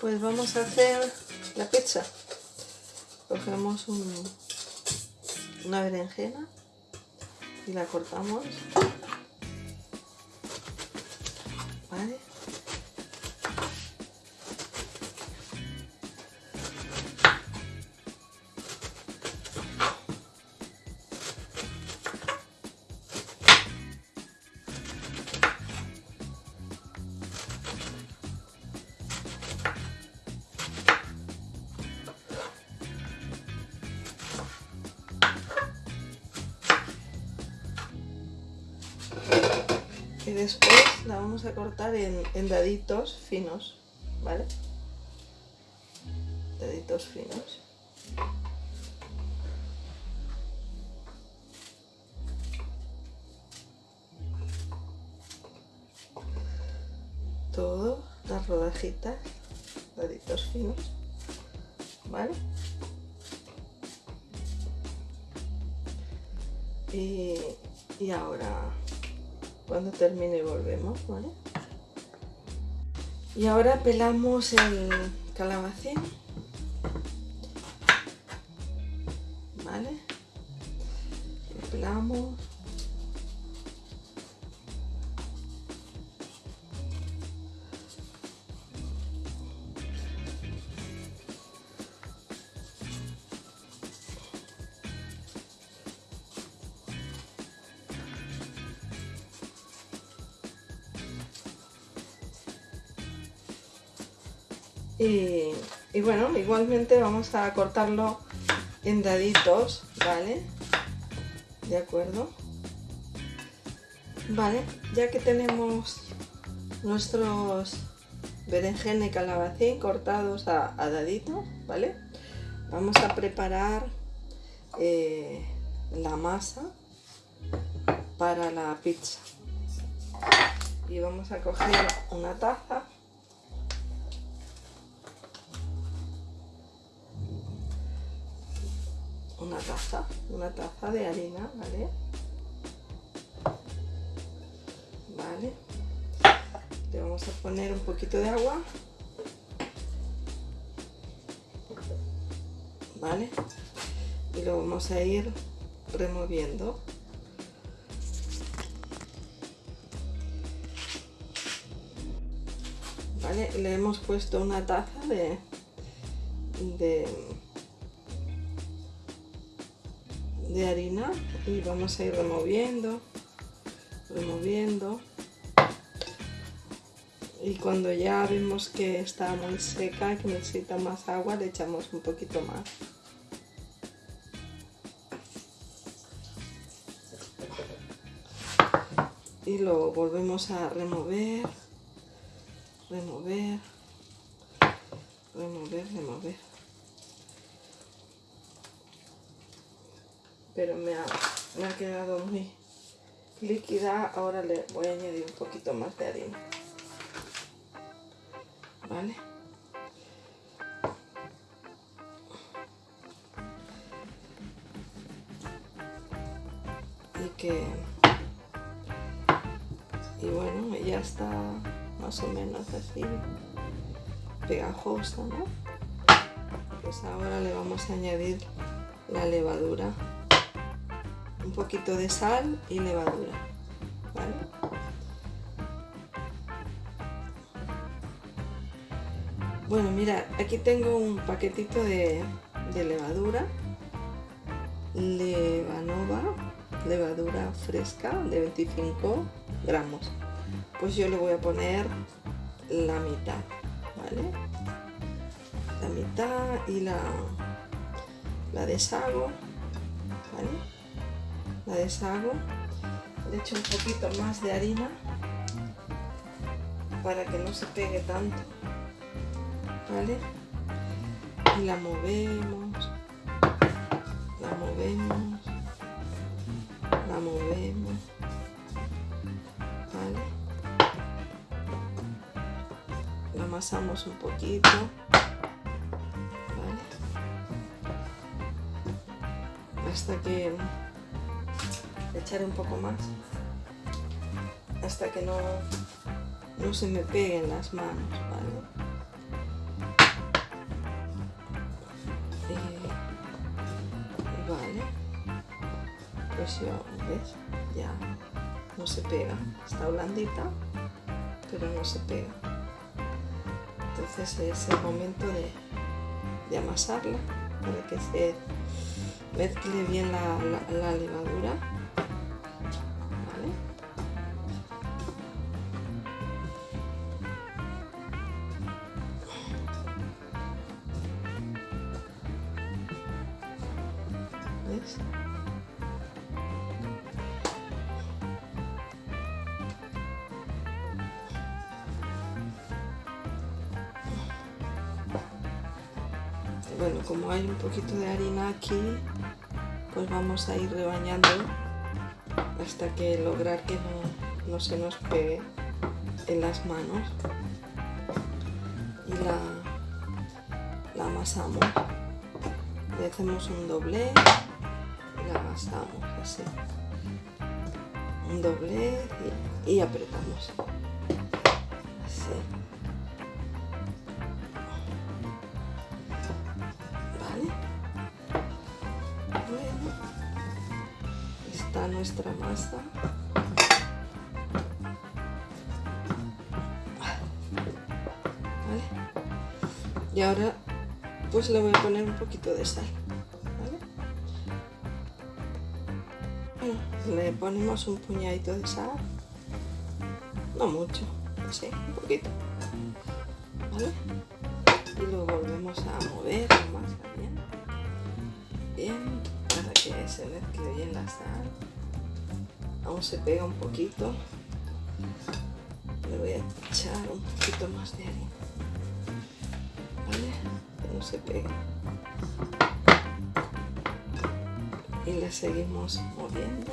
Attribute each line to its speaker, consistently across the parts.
Speaker 1: pues vamos a hacer la pizza. Cogemos una berenjena y la cortamos. ¿Vale? Vamos a cortar en, daditos finos, ¿vale? Daditos finos. Todo, las rodajitas, daditos finos, ¿vale? Y, y ahora cuando termine volvemos, ¿vale? Y ahora pelamos el calabacín, Y, bueno, igualmente vamos a cortarlo en daditos, ¿vale? ¿De acuerdo? Vale, ya que tenemos nuestros berenjena y calabacín cortados a, daditos, ¿vale? Vamos a preparar eh, la masa para la pizza. Y vamos a coger una taza taza, una taza de harina, ¿vale? Vale. Le vamos a poner un poquito de agua. ¿Vale? Y lo vamos a ir removiendo. ¿Vale? Le hemos puesto una taza de, de de harina y vamos a ir removiendo, removiendo. Y cuando ya vemos que está muy seca, que necesita más agua, le echamos un poquito más. Y lo volvemos a remover, remover, remover, remover. Pero me ha, quedado muy líquida. Ahora le voy a añadir un poquito más de harina. ¿Vale? Y que... Y bueno, ya está más o menos así pegajosa, ¿no? Pues ahora le vamos a añadir la levadura poquito de sal y levadura. Bueno, mira, aquí tengo un paquetito de, levadura, Levanova, levadura fresca de 25 gramos. Pues yo le voy a poner la mitad, ¿vale? La mitad y la, la deshago, ¿vale? La deshago, le echo un poquito más de harina para que no se pegue tanto, ¿vale? Y la movemos, la movemos, la movemos, ¿vale? La amasamos un poquito, ¿vale? Hasta que echar un poco más hasta que no, no se me peguen las manos, ¿vale? Eh, y, vale, pues yo, ¿ves? Ya no se pega, está blandita, pero no se pega. Entonces es el momento de, de amasarla para que se mezcle bien la levadura bueno como hay un poquito de harina aquí pues vamos a ir rebañando hasta que lograr que no, se nos pegue en las manos. Y la, amasamos. Le hacemos un doble y la amasamos así. Un doble y apretamos. Así nuestra masa. Y ahora pues le voy a poner un poquito de sal. le ponemos un puñadito de sal. No mucho, así, un poquito. Y lo volvemos a mover más bien. Bien, para que se mezcle bien la sal aún se pega un poquito. Le voy a echar un poquito más de harina. ¿vale? que no se pegue y le seguimos moviendo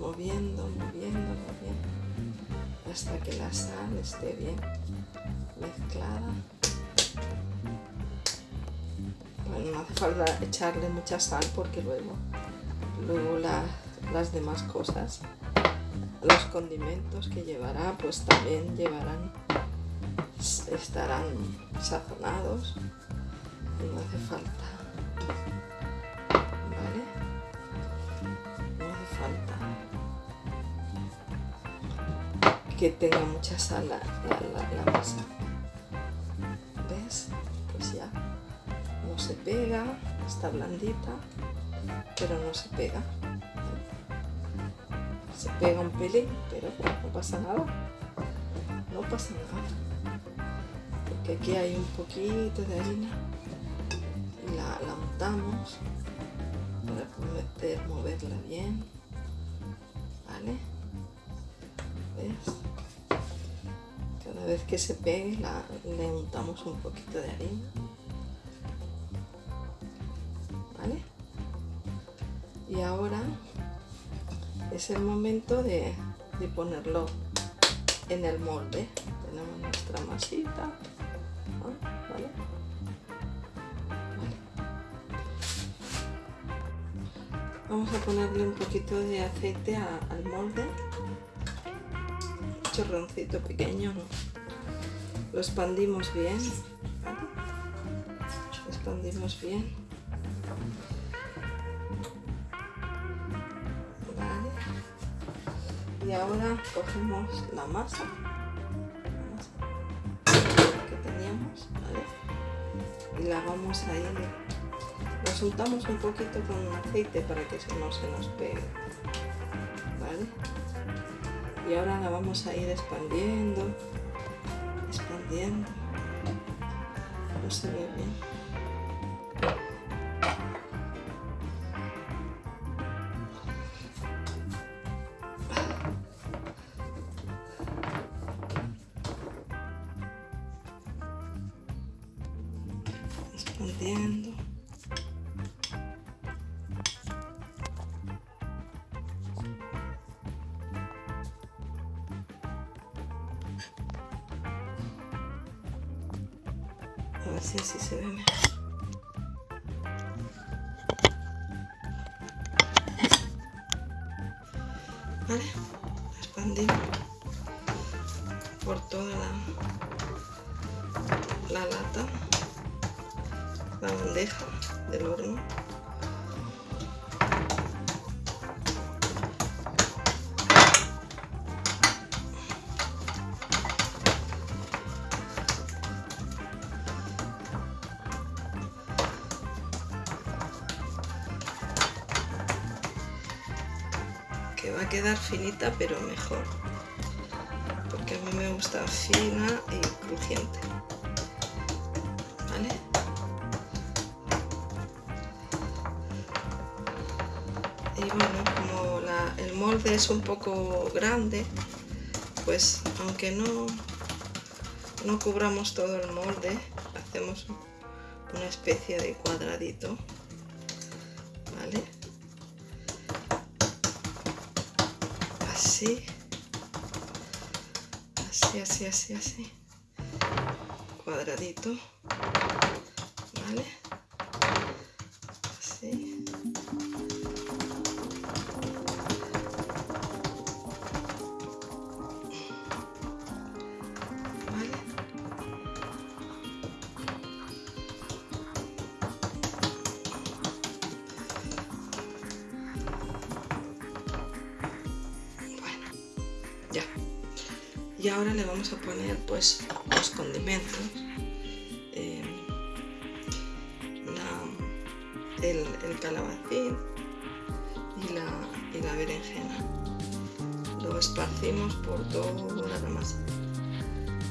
Speaker 1: moviendo, moviendo, moviendo hasta que la sal esté bien mezclada. Bueno, no hace falta echarle mucha sal porque luego luego la las demás cosas. Los condimentos que llevará pues también llevarán, estarán sazonados y no hace falta. ¿Vale? No hace falta que tenga mucha sal la, la masa. ¿Ves? Pues ya no se pega, está blandita, pero no se pega se pega un pelín, pero no pasa nada. No pasa nada. Porque aquí hay un poquito de harina y la, la untamos para poder moverla bien. ¿Vale? ¿Ves? Cada vez que se pegue la, le untamos un poquito de harina. ¿Vale? Y ahora es el momento de, ponerlo en el molde. Tenemos nuestra masita. Vamos a ponerle un poquito de aceite al molde. Un chorroncito pequeño. Lo expandimos bien. Lo expandimos bien. Y ahora cogemos la masa, que teníamos y la vamos a ir la soltamos un poquito con aceite para que no se nos pegue ¿vale? y ahora la vamos a ir expandiendo expandiendo. No se ve bien expandiendo. A ver si así se ve mejor. Vale, expandimos por toda la, la lata la bandeja del horno. que va a quedar finita pero mejor porque a mí me gusta fina y crujiente ¿vale? Molde es un poco grande pues aunque no no cubramos todo el molde hacemos una especie de cuadradito vale así así así así así cuadradito vale y ahora le vamos a poner pues los condimentos. Eh, el, calabacín y la, y la berenjena. Lo esparcimos por toda la masa.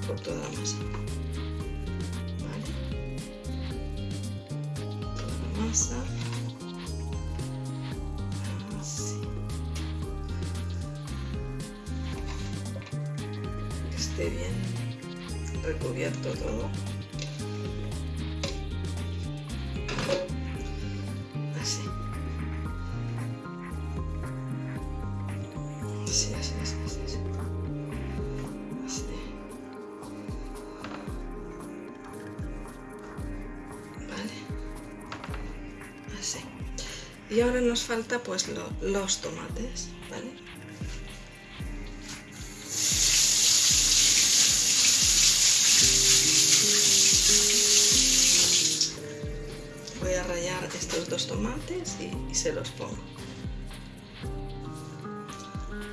Speaker 1: Por toda la masa. ¿Vale? toda la masa bien recubierto todo. Así. Así, así, así, así. así. Vale. Así. Y ahora nos falta pues los tomates, ¿vale? Estos dos tomates y, se los pongo.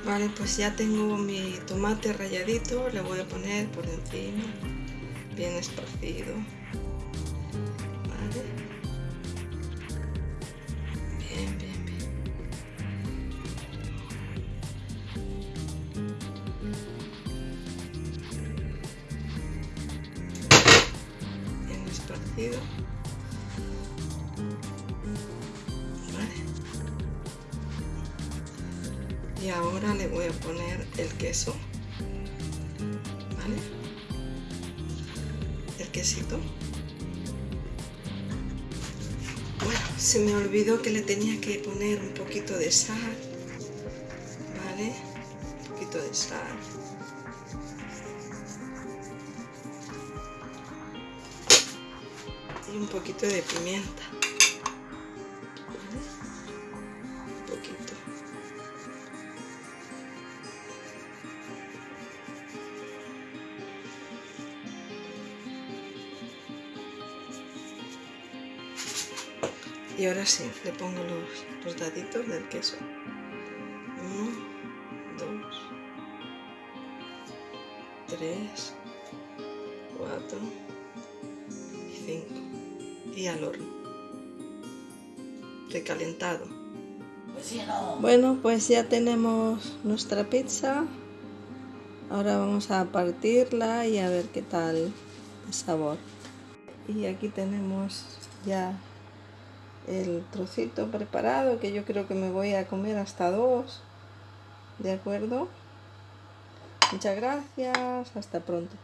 Speaker 1: Vale, pues ya tengo mi tomate ralladito, le voy a poner por encima, bien esparcido. Queso ¿vale? el quesito bueno, se me olvidó que le tenía que poner un poquito de sal ¿vale? un poquito de sal y un poquito de pimienta Y ahora sí, le pongo los, daditos del queso. Uno, dos, tres, cuatro y cinco. Y al horno. Recalentado. Bueno, pues ya tenemos nuestra pizza. Ahora vamos a partirla y a ver qué tal el sabor. Y aquí tenemos ya el trocito preparado que yo creo que me voy a comer hasta dos de acuerdo muchas gracias hasta pronto